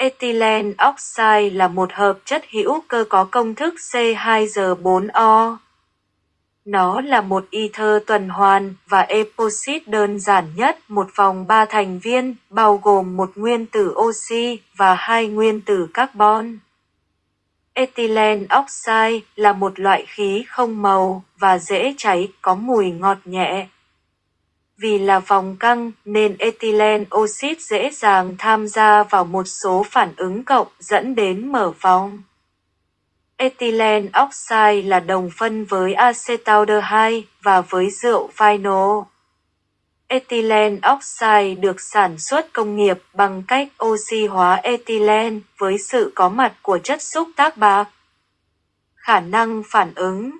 Ethylene oxide là một hợp chất hữu cơ có công thức C2H4O. Nó là một ether tuần hoàn và epoxide đơn giản nhất một vòng ba thành viên, bao gồm một nguyên tử oxy và hai nguyên tử carbon. Ethylene oxide là một loại khí không màu và dễ cháy, có mùi ngọt nhẹ. Vì là vòng căng nên ethylene oxit dễ dàng tham gia vào một số phản ứng cộng dẫn đến mở vòng. Ethylene oxide là đồng phân với acetaldehyde và với rượu vinyl. Ethylene oxide được sản xuất công nghiệp bằng cách oxy hóa ethylene với sự có mặt của chất xúc tác bạc. Khả năng phản ứng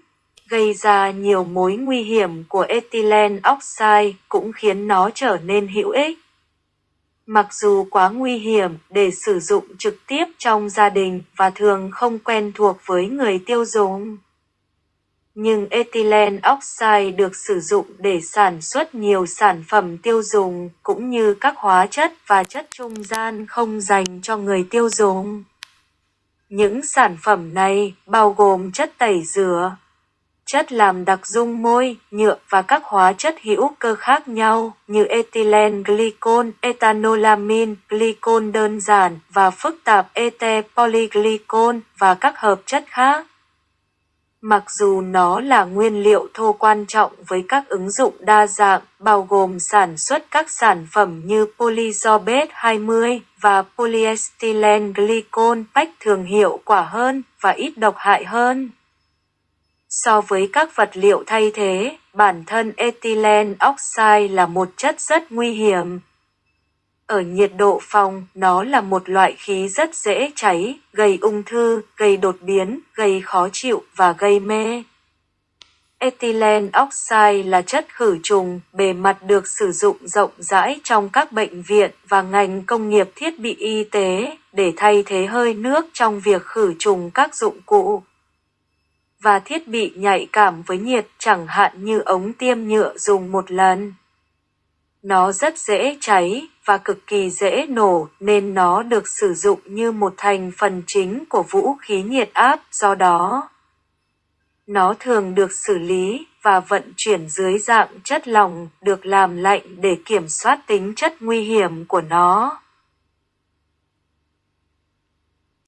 gây ra nhiều mối nguy hiểm của ethylene oxide cũng khiến nó trở nên hữu ích. Mặc dù quá nguy hiểm để sử dụng trực tiếp trong gia đình và thường không quen thuộc với người tiêu dùng. Nhưng ethylene oxide được sử dụng để sản xuất nhiều sản phẩm tiêu dùng cũng như các hóa chất và chất trung gian không dành cho người tiêu dùng. Những sản phẩm này bao gồm chất tẩy rửa, chất làm đặc dung môi, nhựa và các hóa chất hữu cơ khác nhau như ethylene glycol, ethanolamin, glycol đơn giản và phức tạp ete polyglycol và các hợp chất khác. Mặc dù nó là nguyên liệu thô quan trọng với các ứng dụng đa dạng, bao gồm sản xuất các sản phẩm như polysorbate 20 và polyethylene glycol bách thường hiệu quả hơn và ít độc hại hơn. So với các vật liệu thay thế, bản thân ethylene oxide là một chất rất nguy hiểm. Ở nhiệt độ phòng, nó là một loại khí rất dễ cháy, gây ung thư, gây đột biến, gây khó chịu và gây mê. Ethylene oxide là chất khử trùng, bề mặt được sử dụng rộng rãi trong các bệnh viện và ngành công nghiệp thiết bị y tế để thay thế hơi nước trong việc khử trùng các dụng cụ và thiết bị nhạy cảm với nhiệt chẳng hạn như ống tiêm nhựa dùng một lần. Nó rất dễ cháy và cực kỳ dễ nổ nên nó được sử dụng như một thành phần chính của vũ khí nhiệt áp do đó. Nó thường được xử lý và vận chuyển dưới dạng chất lỏng được làm lạnh để kiểm soát tính chất nguy hiểm của nó.